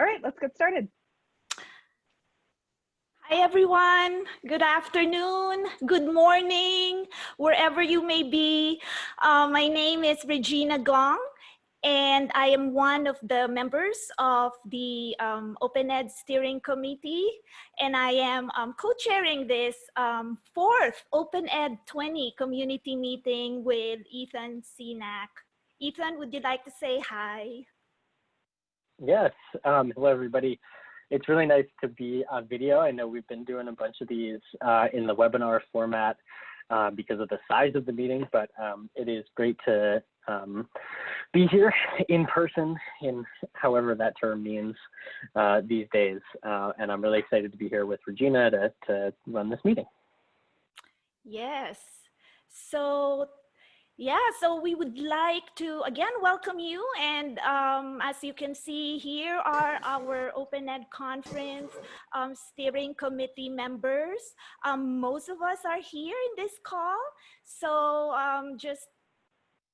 All right, let's get started. Hi, everyone. Good afternoon. Good morning, wherever you may be. Uh, my name is Regina Gong, and I am one of the members of the um, Open Ed Steering Committee, and I am um, co-chairing this um, fourth Open Ed 20 community meeting with Ethan Senack. Ethan, would you like to say hi? Yes. Um, hello, everybody. It's really nice to be on video. I know we've been doing a bunch of these uh, in the webinar format uh, because of the size of the meeting, but um, it is great to um, be here in person in however that term means uh, these days. Uh, and I'm really excited to be here with Regina to, to run this meeting. Yes. So yeah, so we would like to again welcome you. And um, as you can see, here are our Open Ed Conference um, steering committee members. Um, most of us are here in this call. So um, just,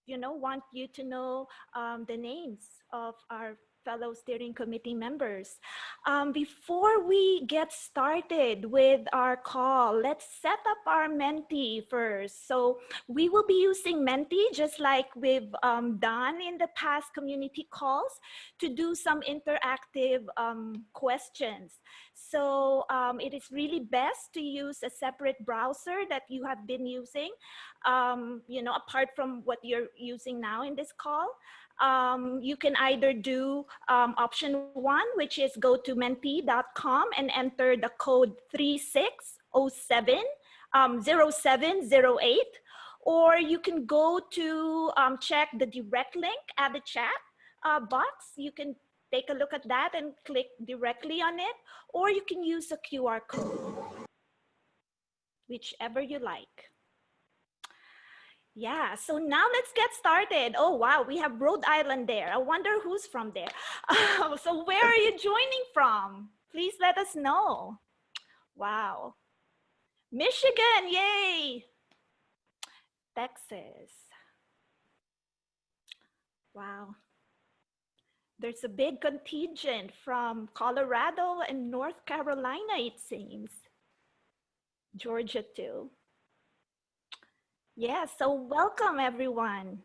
you know, want you to know um, the names of our fellow steering committee members. Um, before we get started with our call, let's set up our Menti first. So we will be using Menti just like we've um, done in the past community calls to do some interactive um, questions. So um, it is really best to use a separate browser that you have been using, um, you know, apart from what you're using now in this call um, you can either do um, option one, which is go to menti.com and enter the code 3607 um, 0708, or you can go to um, check the direct link at the chat uh, box. You can take a look at that and click directly on it, or you can use a QR code, whichever you like. Yeah, so now let's get started. Oh, wow, we have Rhode Island there. I wonder who's from there. Uh, so where are you joining from? Please let us know. Wow. Michigan, yay. Texas. Wow. There's a big contingent from Colorado and North Carolina, it seems. Georgia too. Yeah, so welcome everyone.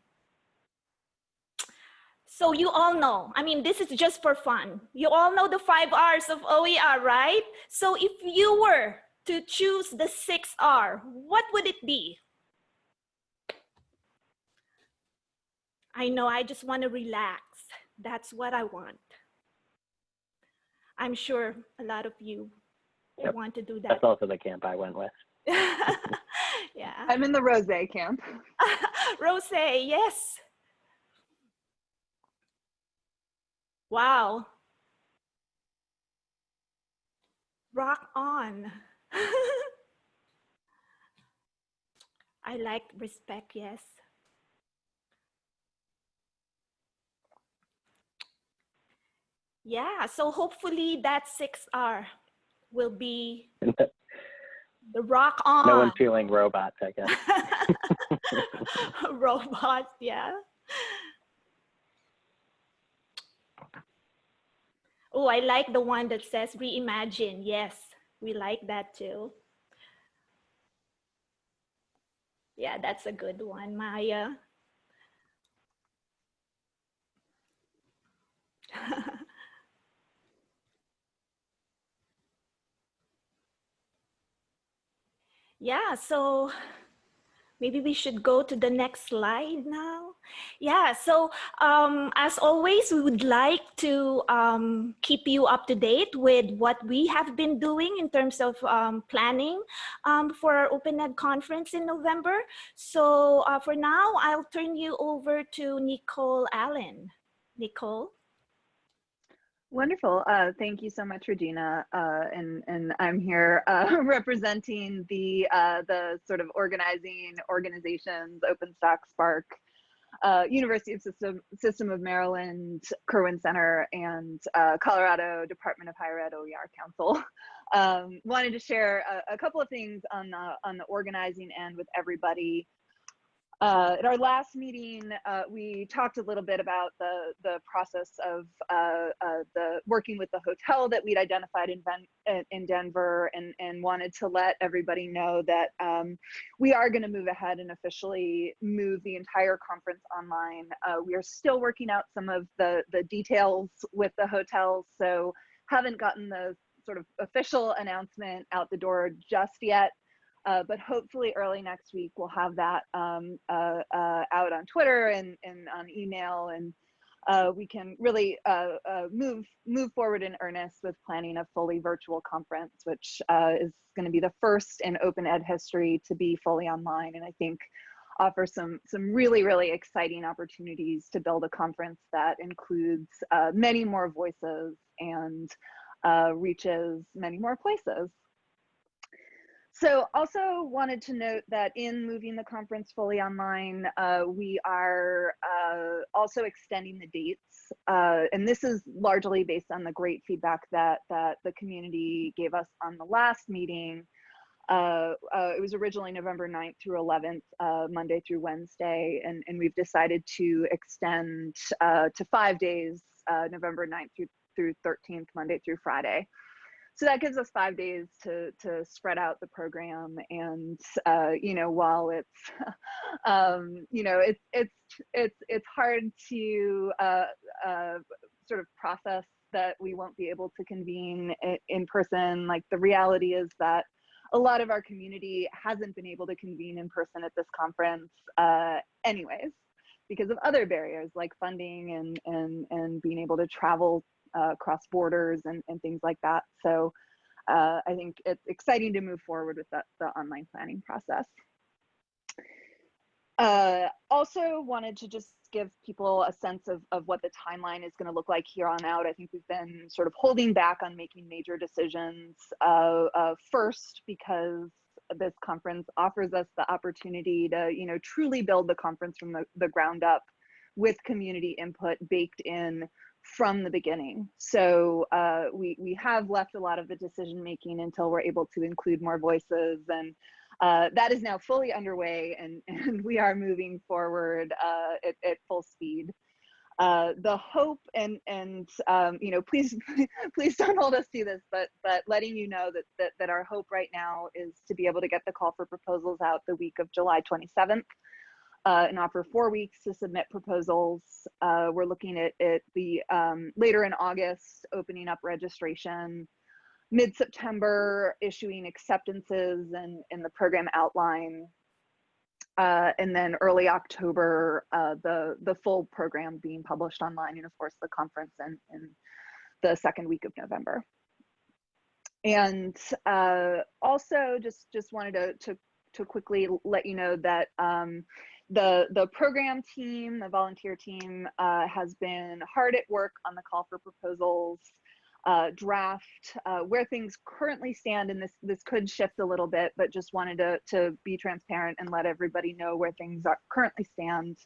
So you all know, I mean, this is just for fun. You all know the five R's of OER, right? So if you were to choose the six R, what would it be? I know, I just want to relax. That's what I want. I'm sure a lot of you yep. want to do that. That's also the camp I went with. yeah. I'm in the rose camp. rose, yes. Wow. Rock on. I like respect, yes. Yeah, so hopefully that 6R will be the rock on. No one feeling robots, I guess. robots, yeah. Oh, I like the one that says reimagine. Yes, we like that too. Yeah, that's a good one, Maya. Yeah, so maybe we should go to the next slide now. Yeah, so um, as always, we would like to um, keep you up to date with what we have been doing in terms of um, planning um, for our Open Ed conference in November. So uh, for now, I'll turn you over to Nicole Allen. Nicole. Wonderful. Uh, thank you so much, Regina. Uh, and, and I'm here uh, representing the, uh, the sort of organizing organizations, OpenStax, SPARC, uh, University of System, System of Maryland, Kirwan Center, and uh, Colorado Department of Higher Ed OER Council. Um, wanted to share a, a, couple of things on the, on the organizing end with everybody. Uh, at our last meeting, uh, we talked a little bit about the, the process of uh, uh the working with the hotel that we'd identified in, in Denver and, and wanted to let everybody know that um, we are going to move ahead and officially move the entire conference online. Uh, we are still working out some of the, the details with the hotels, so haven't gotten the sort of official announcement out the door just yet. Uh, but hopefully early next week we'll have that um, uh, uh, out on Twitter and, and on email and uh, we can really uh, uh, move move forward in earnest with planning a fully virtual conference, which is going to be the first in open ed history to be fully online and I think offer some some really really exciting opportunities to build a conference that includes many more voices and reaches many more places. So also wanted to note that in moving the conference fully online, uh, we are uh, also extending the dates. Uh, and this is largely based on the great feedback that, that the community gave us on the last meeting. Uh, uh, it was originally November 9th through 11th, uh, Monday through Wednesday, and, and we've decided to extend to five days, November 9th through, through 13th, Monday through Friday so that gives us five days to to spread out the program and uh, you know while it's um, you know it's it's it's it's hard to uh, uh, sort of process that we won't be able to convene in person. Like the reality is that a lot of our community hasn't been able to convene in person at this conference uh, anyways because of other barriers like funding and and and being able to travel uh, cross borders and, and things like that. So uh, I think it's exciting to move forward with that, the online planning process. Uh, also wanted to just give people a sense of, of what the timeline is going to look like here on out. I think we've been sort of holding back on making major decisions. Uh, uh, first, because this conference offers us the opportunity to, you know, truly build the conference from the, the ground up with community input baked in from the beginning. So uh, we, we have left a lot of the decision making until we're able to include more voices and uh, that is now fully underway and, and we are moving forward uh, at, at, full speed. Uh, the hope and and um, you know please please don't hold us to this but but letting you know that, that that our hope right now is to be able to get the call for proposals out the week of July 27th uh, and offer four weeks to submit proposals. Uh, we're looking at, the um, later in August, opening up registration, mid-September, issuing acceptances and, in the program outline. Uh, and then early October, uh, the, the full program being published online and of course the conference in, in the second week of November. And uh, also just, just wanted to, to to quickly let you know that um, the the program team, the volunteer team, uh, has been hard at work on the call for proposals uh, draft, uh, where things currently stand, and this this could shift a little bit, but just wanted to to be transparent and let everybody know where things are currently stand.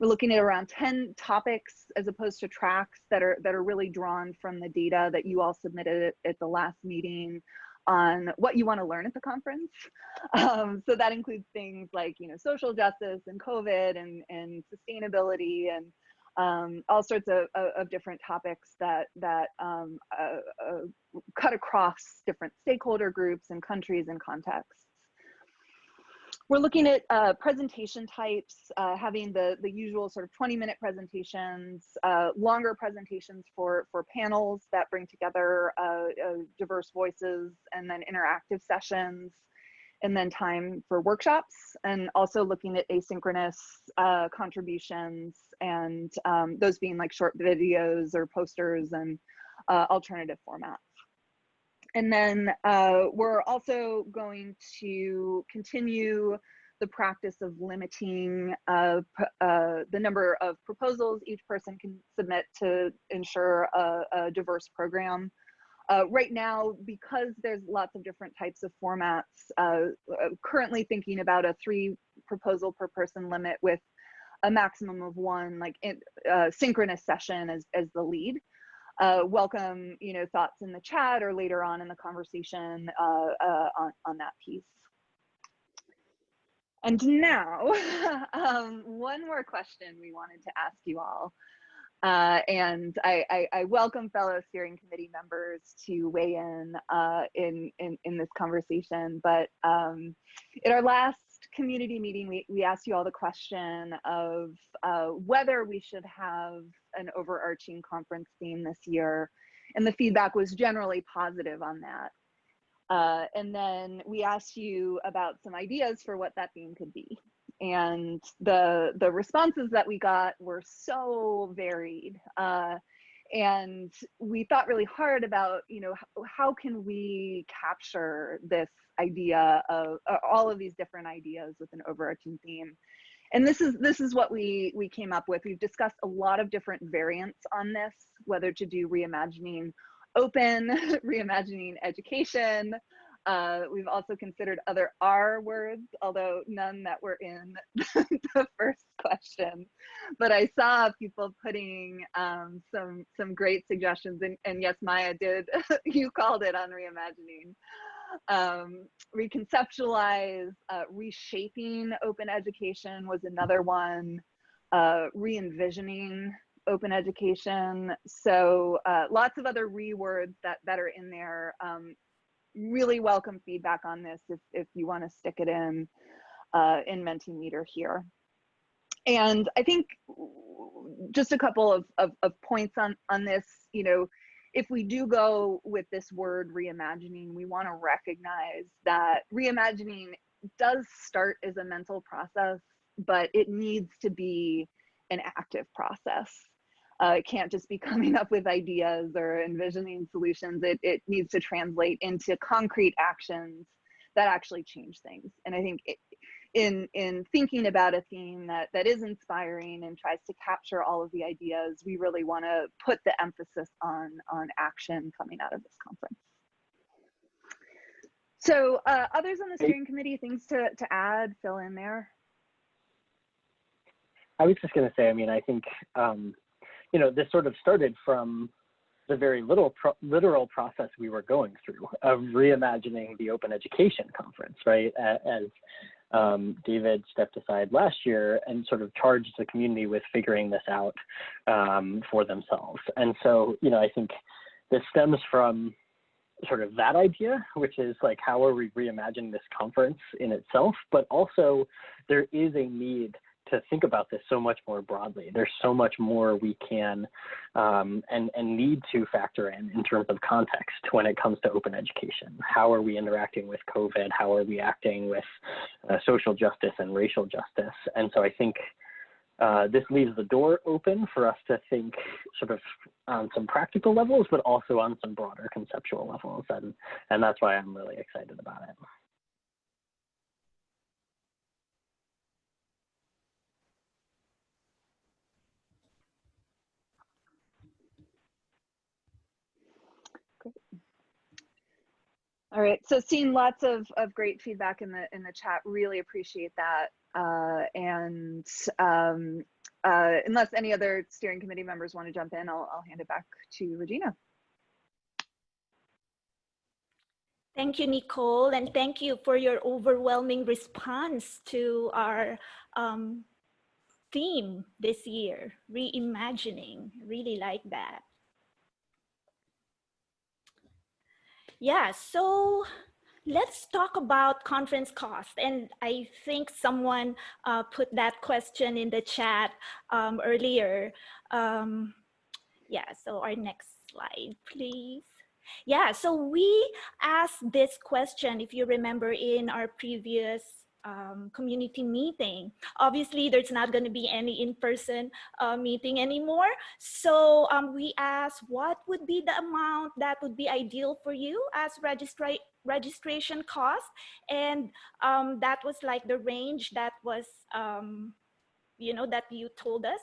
We're looking at around 10 topics as opposed to tracks that are that are really drawn from the data that you all submitted at, at the last meeting on what you want to learn at the conference. Um, so that includes things like, you know, social justice and COVID and, and sustainability and um, all sorts of, of, of, different topics that, that um, uh, uh, cut across different stakeholder groups and countries and contexts. We're looking at uh, presentation types, uh, having the, the usual sort of 20 minute presentations, uh, longer presentations for, for panels that bring together uh, uh, diverse voices, and then interactive sessions, and then time for workshops, and also looking at asynchronous uh, contributions, and um, those being like short videos or posters and alternative formats. And then uh, we're also going to continue the practice of limiting uh, uh, the number of proposals each person can submit to ensure a, a diverse program. Uh, right now, because there's lots of different types of formats, uh, uh, currently thinking about a three proposal per person limit with a maximum of one like in, synchronous session as, as the lead uh, welcome, you know, thoughts in the chat or later on in the conversation uh, uh, on, on that piece. And now, um, one more question we wanted to ask you all. Uh, and I, I, I, welcome fellow steering committee members to weigh in uh, in, in, in this conversation. But um, in our last community meeting, we, we asked you all the question of uh, whether we should have an overarching conference theme this year. And the feedback was generally positive on that. Uh, and then we asked you about some ideas for what that theme could be and the the responses that we got were so varied uh, and we thought really hard about you know how, how can we capture this idea of uh, all of these different ideas with an overarching theme and this is this is what we we came up with we've discussed a lot of different variants on this whether to do reimagining open reimagining education uh, we've also considered other R words, although none that were in the first question. But I saw people putting um, some some great suggestions, and, and yes, Maya did. you called it on reimagining. Um, reconceptualize, uh, reshaping open education was another one. Uh, re-envisioning open education. So uh, lots of other rewords that, that are in there. Um, really welcome feedback on this if, if you want to stick it in uh, in Mentimeter here. And I think just a couple of, of, of points on, on this, you know, if we do go with this word reimagining, we want to recognize that reimagining does start as a mental process, but it needs to be an active process. Uh, it can't just be coming up with ideas or envisioning solutions. It, it needs to translate into concrete actions that actually change things. And I think it, in in thinking about a theme that that is inspiring and tries to capture all of the ideas, we really want to put the emphasis on on action coming out of this conference. So uh, others on the steering committee, things to to add, fill in there. I was just going to say, I mean, I think um, you know, this sort of started from the very little pro literal process we were going through of reimagining the open education conference, right? As um, David stepped aside last year and sort of charged the community with figuring this out um, for themselves. And so, you know, I think this stems from sort of that idea, which is like, how are we reimagining this conference in itself? But also, there is a need to think about this so much more broadly. There's so much more we can um, and, and need to factor in in terms of context when it comes to open education. How are we interacting with COVID? How are we acting with uh, social justice and racial justice? And so I think uh, this leaves the door open for us to think sort of on some practical levels, but also on some broader conceptual levels. And, and that's why I'm really excited about it. All right, so seeing lots of, of great feedback in the in the chat, really appreciate that. Uh, and um, uh, unless any other steering committee members want to jump in, I'll, I'll hand it back to Regina. Thank you, Nicole, and thank you for your overwhelming response to our um, theme this year, reimagining. Really like that. Yeah, so let's talk about conference cost. And I think someone uh, put that question in the chat um, earlier. Um, yeah, so our next slide, please. Yeah, so we asked this question, if you remember in our previous um, community meeting. Obviously, there's not going to be any in-person uh, meeting anymore. So um, we asked what would be the amount that would be ideal for you as registra registration cost. And um, that was like the range that was, um, you know, that you told us.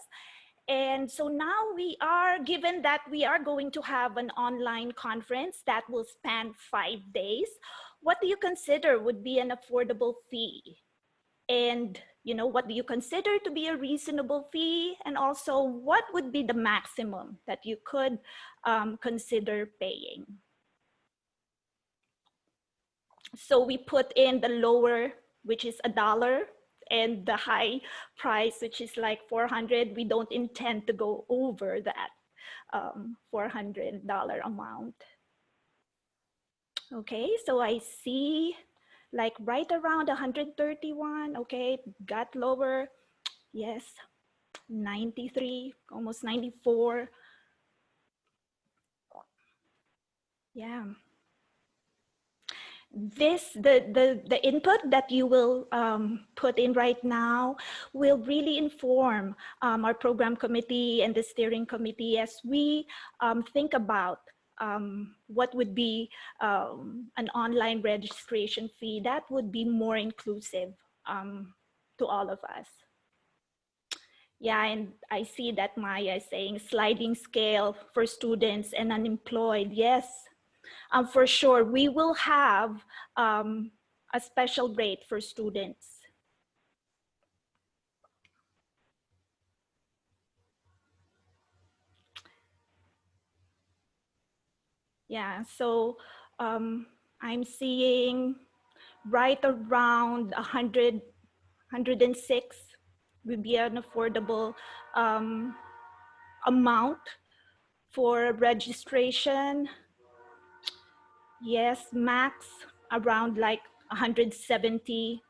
And so now we are, given that we are going to have an online conference that will span five days, what do you consider would be an affordable fee? And you know, what do you consider to be a reasonable fee? And also what would be the maximum that you could um, consider paying? So we put in the lower, which is a dollar and the high price, which is like 400, we don't intend to go over that um, $400 amount. Okay, so I see like right around 131, okay, got lower, yes, 93, almost 94. Yeah this the the the input that you will um, put in right now will really inform um, our program committee and the steering committee as we um, think about um, what would be um, an online registration fee that would be more inclusive um, to all of us. Yeah, and I see that Maya is saying sliding scale for students and unemployed. Yes, um, for sure, we will have um, a special rate for students. Yeah, so um, I'm seeing right around 100, 106 would be an affordable um, amount for registration. Yes, max around like 170.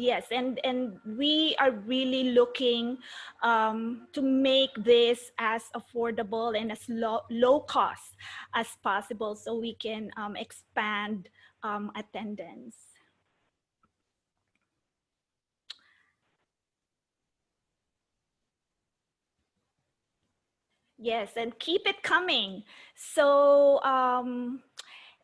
Yes, and, and we are really looking um, to make this as affordable and as low, low cost as possible so we can um, expand um, attendance. Yes, and keep it coming. So, um,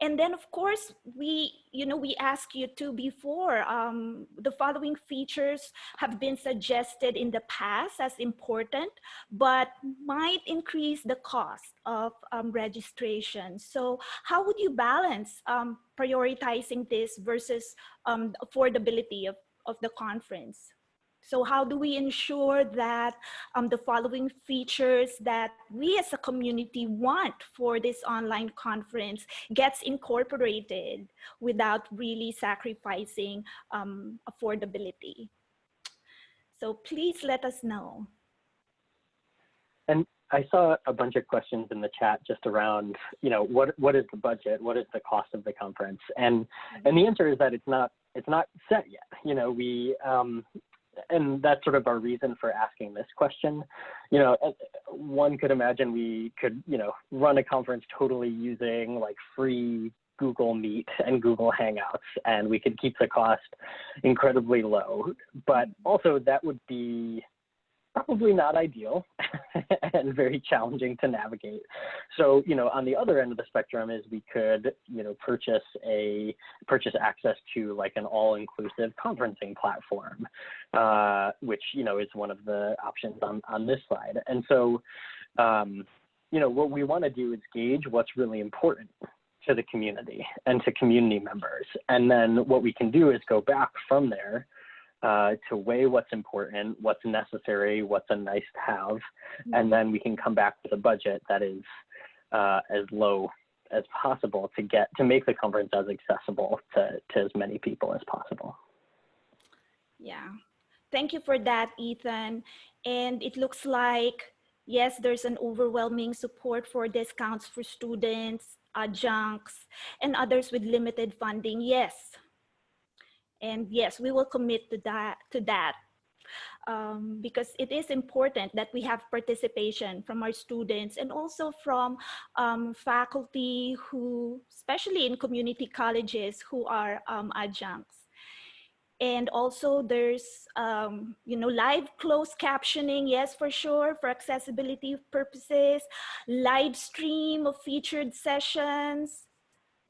and then of course, we, you know, we ask you to before, um, the following features have been suggested in the past as important, but might increase the cost of um, registration. So how would you balance um, prioritizing this versus um, affordability of, of the conference? So how do we ensure that um, the following features that we as a community want for this online conference gets incorporated without really sacrificing um, affordability? So please let us know. And I saw a bunch of questions in the chat just around, you know, what what is the budget? What is the cost of the conference? And and the answer is that it's not it's not set yet. You know, we um, and that's sort of our reason for asking this question. You know, one could imagine we could, you know, run a conference totally using like free Google Meet and Google Hangouts, and we could keep the cost incredibly low. But also that would be probably not ideal and very challenging to navigate. So, you know, on the other end of the spectrum is we could, you know, purchase a purchase access to like an all-inclusive conferencing platform, uh, which, you know, is one of the options on, on this slide. And so, um, you know, what we want to do is gauge what's really important to the community and to community members. And then what we can do is go back from there uh, to weigh what's important, what's necessary, what's a nice to have, and then we can come back with a budget that is uh, as low as possible to get to make the conference as accessible to, to as many people as possible. Yeah, thank you for that, Ethan. And it looks like, yes, there's an overwhelming support for discounts for students, adjuncts, and others with limited funding. Yes, and yes, we will commit to that, to that um, because it is important that we have participation from our students and also from um, faculty who, especially in community colleges, who are um, adjuncts. And also there's, um, you know, live closed captioning, yes, for sure, for accessibility purposes, live stream of featured sessions,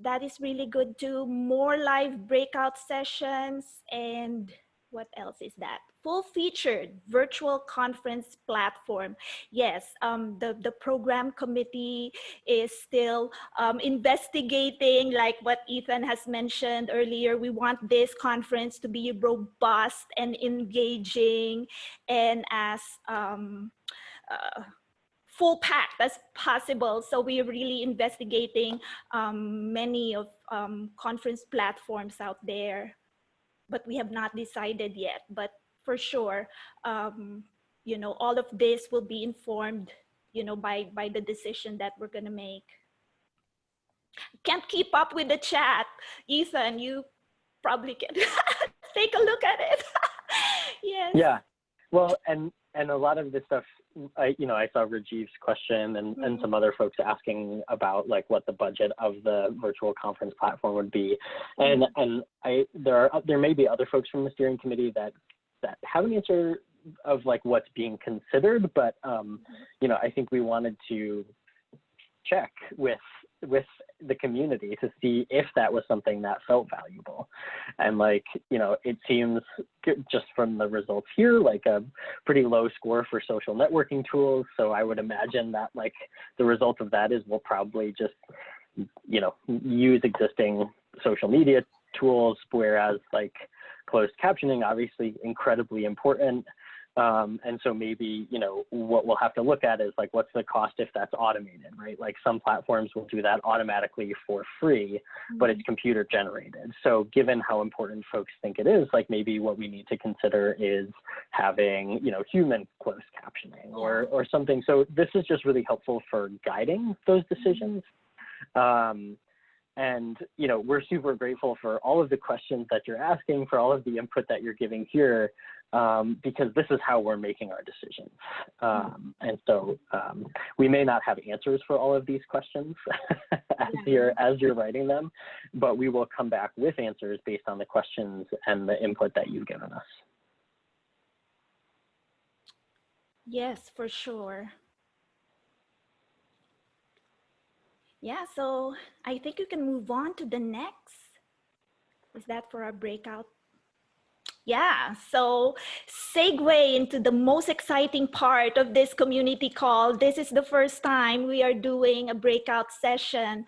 that is really good too. More live breakout sessions and what else is that? Full featured virtual conference platform. Yes, um, the, the program committee is still um, investigating like what Ethan has mentioned earlier. We want this conference to be robust and engaging and as um, uh, full pack as possible. So we're really investigating um, many of um, conference platforms out there. but we have not decided yet. But for sure, um, you know, all of this will be informed, you know, by, by the decision that we're gonna make. Can't keep up with the chat. Ethan, you probably can take a look at it. yes. Yeah. Well, and and a lot of this stuff, I you know, I saw Rajiv's question and and Mhm. some other folks asking about like what the budget of the virtual conference platform would be, and and I there are there may be other folks from the steering committee that that have an answer of like what's being considered, but um, you know, I think we wanted to check with with the community to see if that was something that felt valuable. And like you know it seems just from the results here like a pretty low score for social networking tools. So i would imagine that like the result of that is we'll probably just you know use existing social media tools whereas like closed captioning obviously incredibly important um, and so maybe, you know, what we'll have to look at is like, what's the cost if that's automated, right? Like some platforms will do that automatically for free, but it's computer generated. So given how important folks think it is, like maybe what we need to consider is having, you know, human closed captioning or, or something. So this is just really helpful for guiding those decisions. Um, and you know we're super grateful for all of the questions that you're asking for all of the input that you're giving here um, because this is how we're making our decisions. Um, and so um, we may not have answers for all of these questions as you're as you're writing them but we will come back with answers based on the questions and the input that you've given us. Yes, for sure. Yeah, so I think you can move on to the next. Is that for our breakout? Yeah, so segue into the most exciting part of this community call. This is the first time we are doing a breakout session.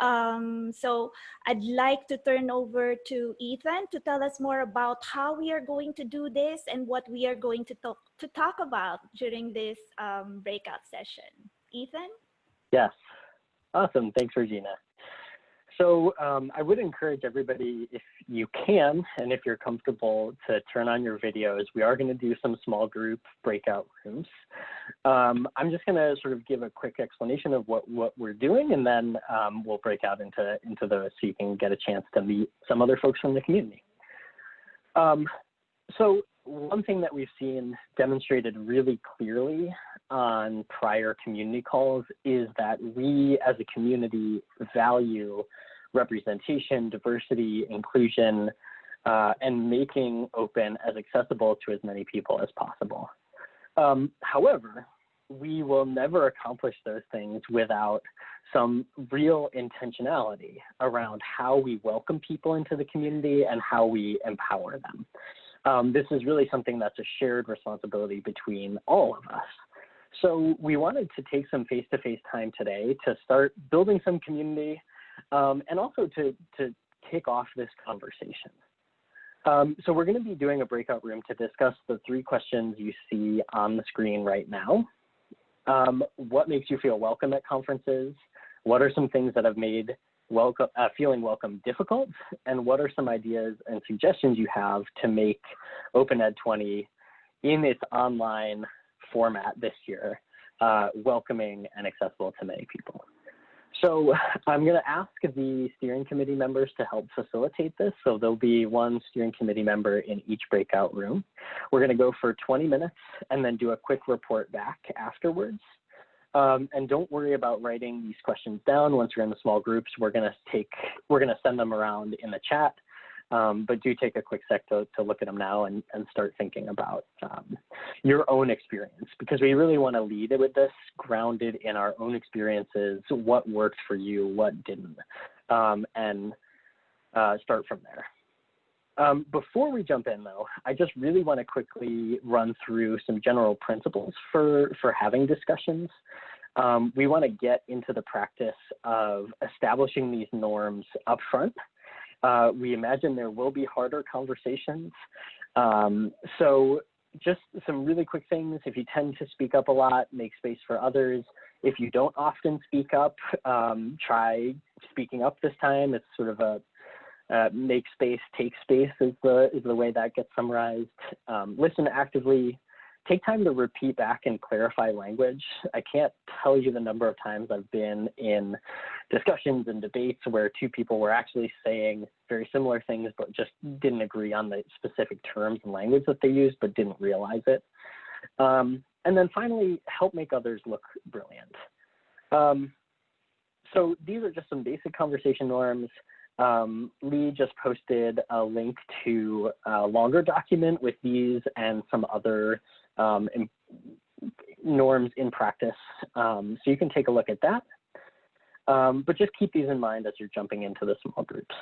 Um, so I'd like to turn over to Ethan to tell us more about how we are going to do this and what we are going to talk, to talk about during this um, breakout session. Ethan? Yes. Awesome. Thanks, Regina. So um, I would encourage everybody, if you can, and if you're comfortable, to turn on your videos. We are going to do some small group breakout rooms. Um, I'm just going to sort of give a quick explanation of what, what we're doing, and then um, we'll break out into, into those so you can get a chance to meet some other folks from the community. Um, so one thing that we've seen demonstrated really clearly on prior community calls is that we as a community value representation, diversity, inclusion, uh, and making open as accessible to as many people as possible. Um, however, we will never accomplish those things without some real intentionality around how we welcome people into the community and how we empower them. Um, this is really something that's a shared responsibility between all of us. So we wanted to take some face-to-face -face time today to start building some community um, and also to, to kick off this conversation. Um, so we're going to be doing a breakout room to discuss the three questions you see on the screen right now. Um, what makes you feel welcome at conferences? What are some things that have made welcome, uh, feeling welcome difficult? And what are some ideas and suggestions you have to make Open Ed 20 in its online format this year, uh, welcoming and accessible to many people? So I'm going to ask the steering committee members to help facilitate this. So there'll be one steering committee member in each breakout room. We're going to go for 20 minutes and then do a quick report back afterwards. Um, and don't worry about writing these questions down. Once you're in the small groups, we're going to take, we're to send them around in the chat. Um, but do take a quick sec to, to look at them now and, and start thinking about um, your own experience because we really want to lead it with this grounded in our own experiences, what worked for you, what didn't, um, and uh, start from there. Um, before we jump in though, I just really want to quickly run through some general principles for, for having discussions. Um, we want to get into the practice of establishing these norms upfront uh, we imagine there will be harder conversations. Um, so just some really quick things. If you tend to speak up a lot, make space for others. If you don't often speak up, um, try speaking up this time. It's sort of a, uh, make space, take space is the, is the way that gets summarized. Um, listen actively, take time to repeat back and clarify language. I can't tell you the number of times I've been in discussions and debates where two people were actually saying very similar things, but just didn't agree on the specific terms and language that they used, but didn't realize it. Um, and then finally, help make others look brilliant. Um, so these are just some basic conversation norms. Um, Lee just posted a link to a longer document with these and some other um, in, norms in practice. Um, so you can take a look at that. Um, but just keep these in mind as you're jumping into the small groups.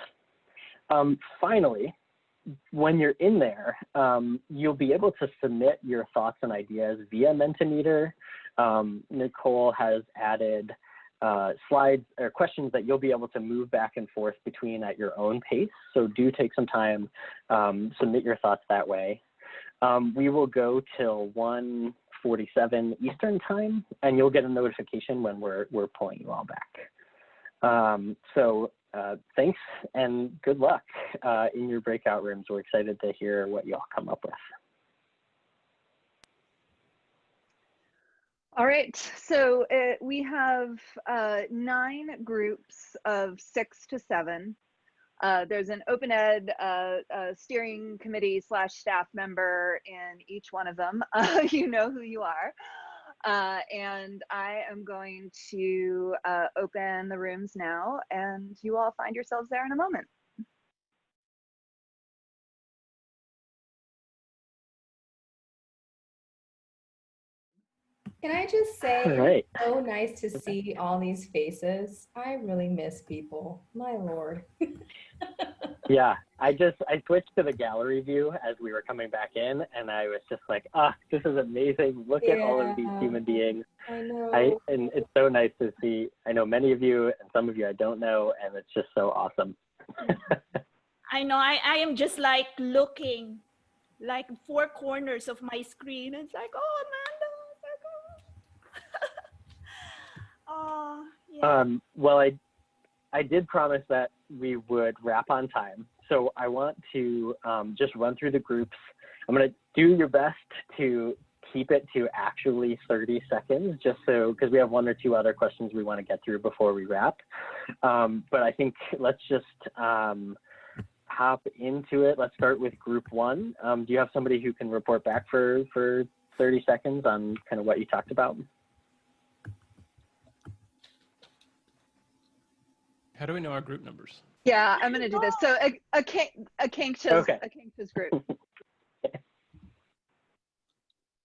Um, finally, when you're in there, um, you'll be able to submit your thoughts and ideas via Mentimeter. Nicole has added uh, slides or questions that you'll be able to move back and forth between at your own pace. So do take some time, um, submit your thoughts that way. Um, we will go till 1:47 Eastern time, and you'll get a notification when we're we're pulling you all back. Um, so uh, thanks and good luck uh, in your breakout rooms. We're excited to hear what you all come up with. All right, so uh, we have uh, nine groups of six to seven. Uh, there's an open ed uh, uh, steering committee slash staff member in each one of them. you know who you are. And I am going to open the rooms now and you all find yourselves there in a moment. Can I just say, right. so nice to see all these faces. I really miss people. My lord. yeah, I just I switched to the gallery view as we were coming back in, and I was just like, ah, this is amazing. Look yeah. at all of these human beings. I know. I and it's so nice to see. I know many of you, and some of you I don't know, and it's just so awesome. I know. I I am just like looking, like four corners of my screen. It's like, oh man Yeah. Um, well, I, I did promise that we would wrap on time. So I want to um, just run through the groups. I'm going to do your best to keep it to actually 30 seconds, just so, because we have one or two other questions we want to get through before we wrap. Um, but I think let's just um, hop into it. Let's start with group one. Um, do you have somebody who can report back for, for 30 seconds on kind of what you talked about? How do we know our group numbers? Yeah, I'm gonna do this. So a a, a Kankshas, okay. a Kankshas group.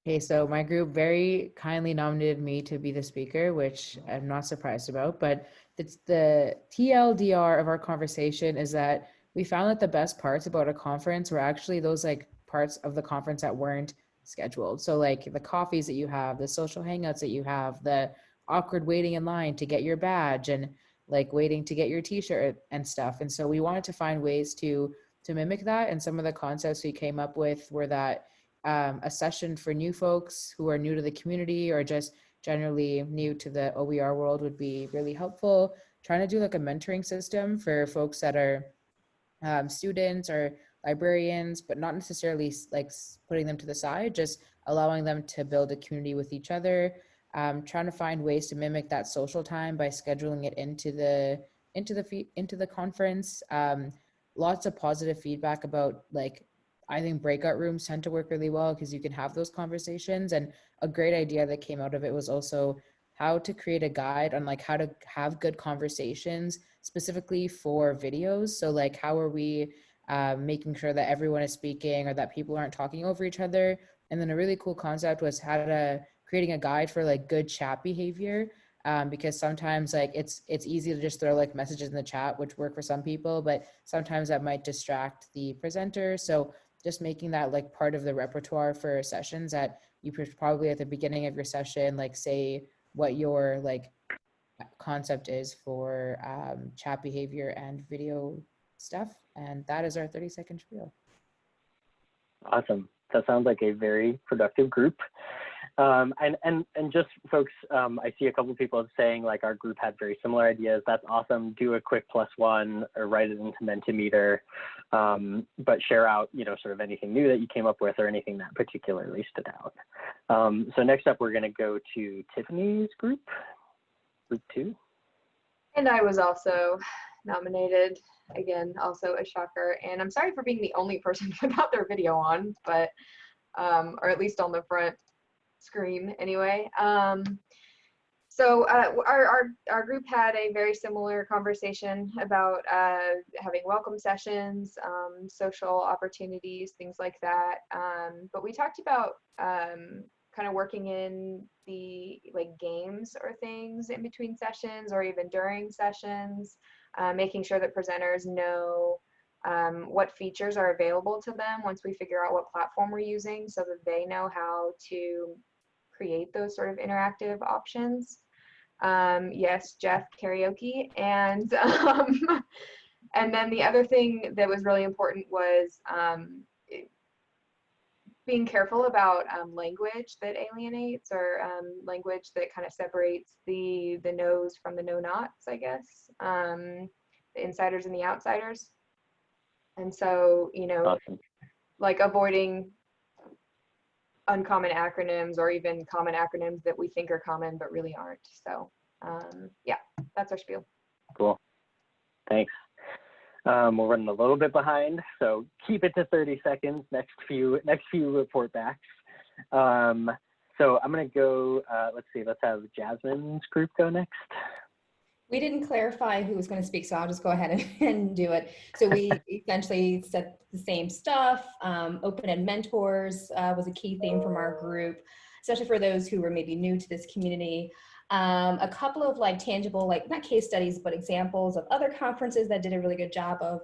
Okay, so my group very kindly nominated me to be the speaker, which I'm not surprised about. But it's the TLDR of our conversation is that we found that the best parts about a conference were actually those like parts of the conference that weren't scheduled. So like the coffees that you have, the social hangouts that you have, the awkward waiting in line to get your badge and like waiting to get your t-shirt and stuff. And so we wanted to find ways to to mimic that. And some of the concepts we came up with were that um, a session for new folks who are new to the community or just generally new to the OER world would be really helpful. Trying to do like a mentoring system for folks that are um, students or librarians, but not necessarily like putting them to the side, just allowing them to build a community with each other um, trying to find ways to mimic that social time by scheduling it into the into the into the conference. Um, lots of positive feedback about like I think breakout rooms tend to work really well because you can have those conversations. And a great idea that came out of it was also how to create a guide on like how to have good conversations specifically for videos. So like how are we uh, making sure that everyone is speaking or that people aren't talking over each other. And then a really cool concept was how to creating a guide for like good chat behavior um, because sometimes like it's it's easy to just throw like messages in the chat which work for some people but sometimes that might distract the presenter. So just making that like part of the repertoire for sessions that you probably at the beginning of your session like say what your like concept is for um, chat behavior and video stuff and that is our 30 second spiel. Awesome. That sounds like a very productive group Um, and, and, and just folks, um, I see a couple people saying like our group had very similar ideas. That's awesome. Do a quick plus one or write it into Mentimeter, um, but share out, you know, sort of anything new that you came up with or anything that particularly stood out. Um, so next up, we're going to go to Tiffany's group, group two. And I was also nominated again, also a shocker. And I'm sorry for being the only person without their video on, but um, or at least on the front screen anyway. Um, so uh, our, our, our group had a very similar conversation about uh, having welcome sessions, um, social opportunities, things like that. Um, but we talked about um, kind of working in the like games or things in between sessions or even during sessions, uh, making sure that presenters know um, what features are available to them once we figure out what platform we're using so that they know how to create those sort of interactive options. Um, yes, Jeff karaoke. And, um, and then the other thing that was really important was um, being careful about um, language that alienates or um, language that kind of separates the the knows from the know nots, I guess, um, the insiders and the outsiders. And so, you know, Awesome. like avoiding uncommon acronyms or even common acronyms that we think are common but really aren't. So um, yeah, that's our spiel. Cool. Thanks. Um, we're running a little bit behind, so keep it to 30 seconds. Next few, next few report backs. Um, so I'm gonna go. Uh, let's see. Let's have Jasmine's group go next. We didn't clarify who was going to speak, so I'll just go ahead and, and do it. So we essentially said the same stuff. Um, open Ed mentors uh, was a key theme from our group, especially for those who were maybe new to this community. Um, a couple of like tangible, like not case studies, but examples of other conferences that did a really good job of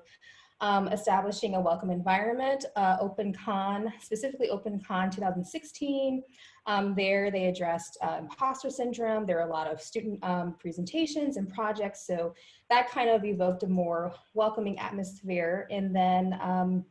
um, establishing a welcome environment, uh, OpenCon, specifically OpenCon 2016. Um, there they addressed uh, imposter syndrome. There are a lot of student um, presentations and projects. So that kind of evoked a more welcoming atmosphere. And then um,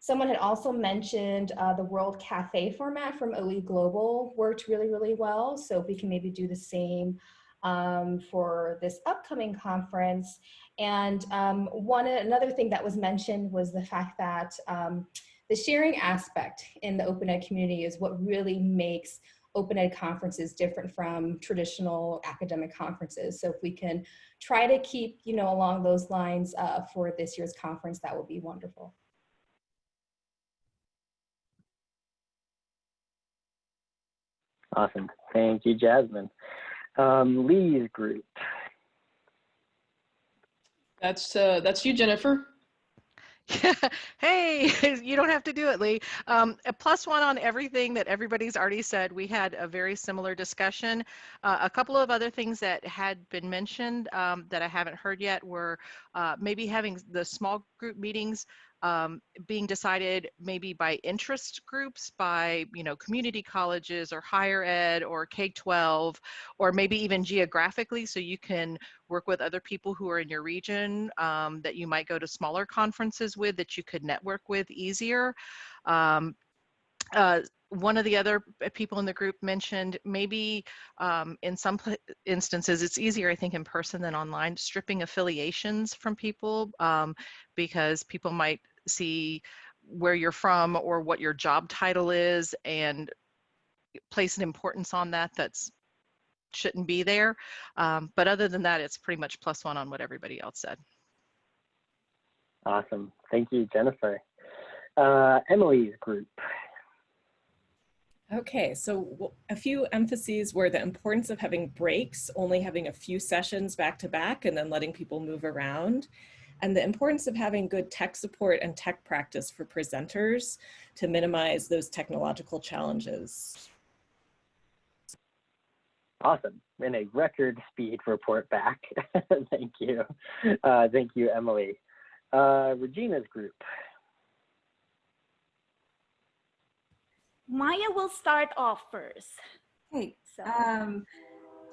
someone had also mentioned uh, the World Cafe format from OE Global worked really, really well. So if we can maybe do the same um, for this upcoming conference. And um, one another thing that was mentioned was the fact that um, the sharing aspect in the open ed community is what really makes open ed conferences different from traditional academic conferences. So if we can try to keep, you know, along those lines uh, for this year's conference, that would be wonderful. Awesome. Thank you, Jasmine. Um, Lee's group. That's uh, that's you, Jennifer. Yeah. hey, you don't have to do it, Lee. Um, a plus one on everything that everybody's already said. We had a very similar discussion. Uh, a couple of other things that had been mentioned um, that I haven't heard yet were uh, maybe having the small group meetings um, being decided maybe by interest groups, by you know community colleges or higher ed or K-12, or maybe even geographically, so you can work with other people who are in your region um, that you might go to smaller conferences with that you could network with easier. Um, uh, one of the other people in the group mentioned maybe um, in some instances it's easier i think in person than online stripping affiliations from people um, because people might see where you're from or what your job title is and place an importance on that that's shouldn't be there. Um, but other than that, it's pretty much plus one on what everybody else said. Awesome. Thank you, Jennifer. Uh, Emily's group. Okay, so a few emphases were the importance of having breaks, only having a few sessions back to back and then letting people move around and the importance of having good tech support and tech practice for presenters to minimize those technological challenges. Awesome. And a record speed report back. thank you. Uh, thank you, Emily. Uh, Regina's group. Maya will start off first. Hey, So. um,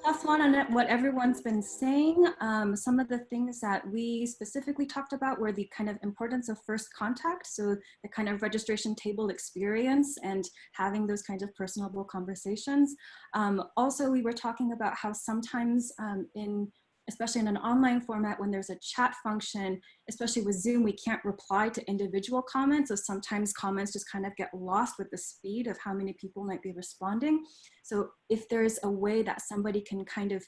plus one on what everyone's been saying. Um, some of the things that we specifically talked about were the kind of importance of first contact. So the kind of registration table experience and having those kinds of personable conversations. Um, also, we were talking about how sometimes um, in especially in an online format when there's a chat function, especially with Zoom, we can't reply to individual comments. So sometimes comments just kind of get lost with the speed of how many people might be responding. So if there's a way that somebody can kind of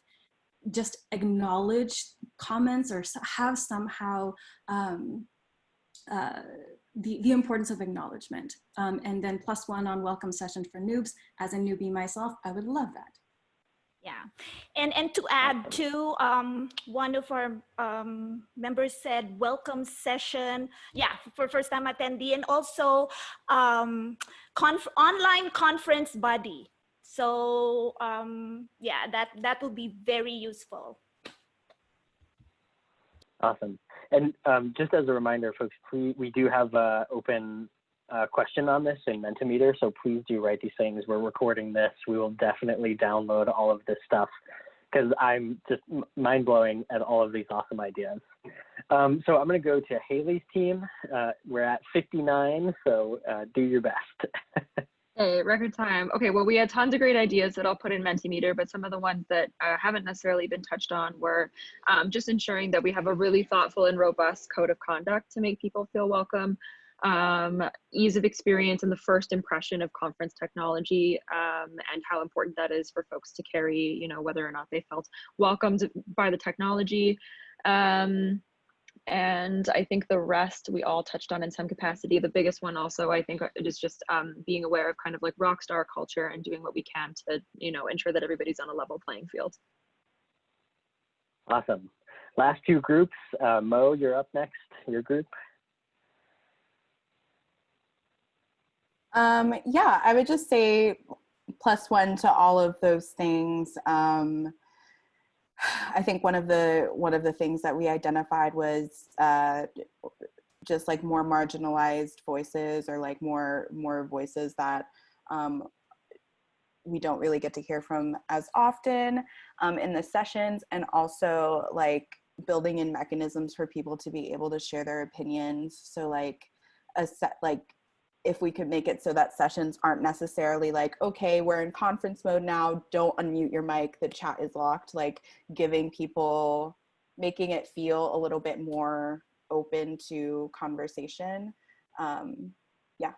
just acknowledge comments or have somehow um, uh, the, the importance of acknowledgement. Um, and then plus one on welcome session for noobs. As a newbie myself, I would love that. Yeah, and and to add to um, one of our um, members said welcome session. Yeah, for first time attendee and also um, conf online conference buddy. So um, yeah, that that will be very useful. Awesome. And um, just as a reminder, folks, we, we do have uh, open uh, question on this in Mentimeter, so please do write these things. We're recording this. We will definitely download all of this stuff because I'm just mind blowing at all of these awesome ideas. Um, so I'm going to go to Haley's team. Uh, we're at 59, so uh, do your best. Hey, record time. Okay, well, we had tons of great ideas that I'll put in Mentimeter, but some of the ones that uh, haven't necessarily been touched on were um, just ensuring that we have a really thoughtful and robust code of conduct to make people feel welcome um, ease of experience and the first impression of conference technology um, and how important that is for folks to carry, you know, whether or not they felt welcomed by the technology. Um, and I think the rest we all touched on in some capacity. The biggest one also, I think, is just um, being aware of kind of like rock star culture and doing what we can to, you know, ensure that everybody's on a level playing field. Awesome. Last two groups, uh, Mo, you're up next, your group. Um, yeah, I would just say plus one to all of those things. Um, I think one of the one of the things that we identified was uh, just like more marginalized voices or like more more voices that um, we don't really get to hear from as often um, in the sessions and also like building in mechanisms for people to be able to share their opinions. So like a set like if we could make it so that sessions aren't necessarily like, okay, we're in conference mode now, don't unmute your mic, the chat is locked, like giving people, making it feel a little bit more open to conversation. Um, yeah.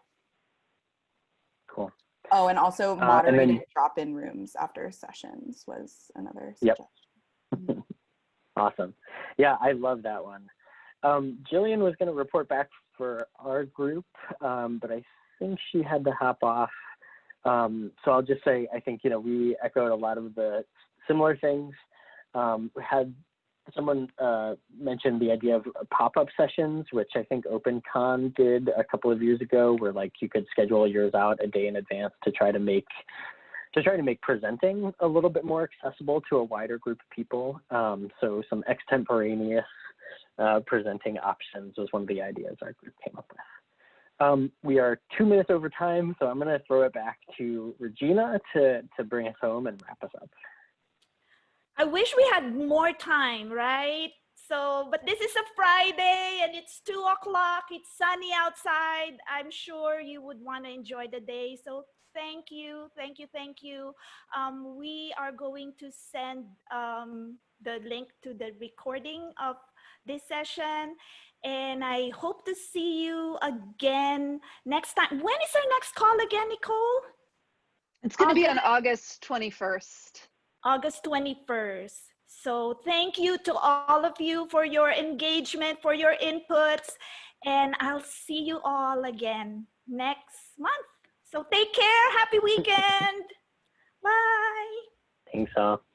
Cool. Oh, and also Uh, moderated and then- drop-in rooms after sessions was another Yep. awesome. Yeah, I love that one. Um, Jillian was going to report back for our group, um, but I think she had to hop off. Um, so I'll just say, I think, you know, we echoed a lot of the similar things. Um, we had someone uh, mention the idea of pop-up sessions, which I think OpenCon did a couple of years ago, where like you could schedule yours out a day in advance to try to make to try to make presenting a little bit more accessible to a wider group of people. Um, so some extemporaneous uh, presenting options was one of the ideas our group came up with. Um, we are two minutes over time, so I'm going to throw it back to Regina to, to bring us home and wrap us up. I wish we had more time, right? So, but this is a Friday and it's two o'clock. It's sunny outside. I'm sure you would want to enjoy the day. So thank you, thank you, thank you. Um, we are going to send um, the link to the recording of this session. And I hope to see you again next time. When is our next call again, Nicole? It's going to be on August 21st. August 21st. So thank you to all of you for your engagement, for your inputs, and I'll see you all again next month. So take care. Happy weekend. Bye. Thanks all.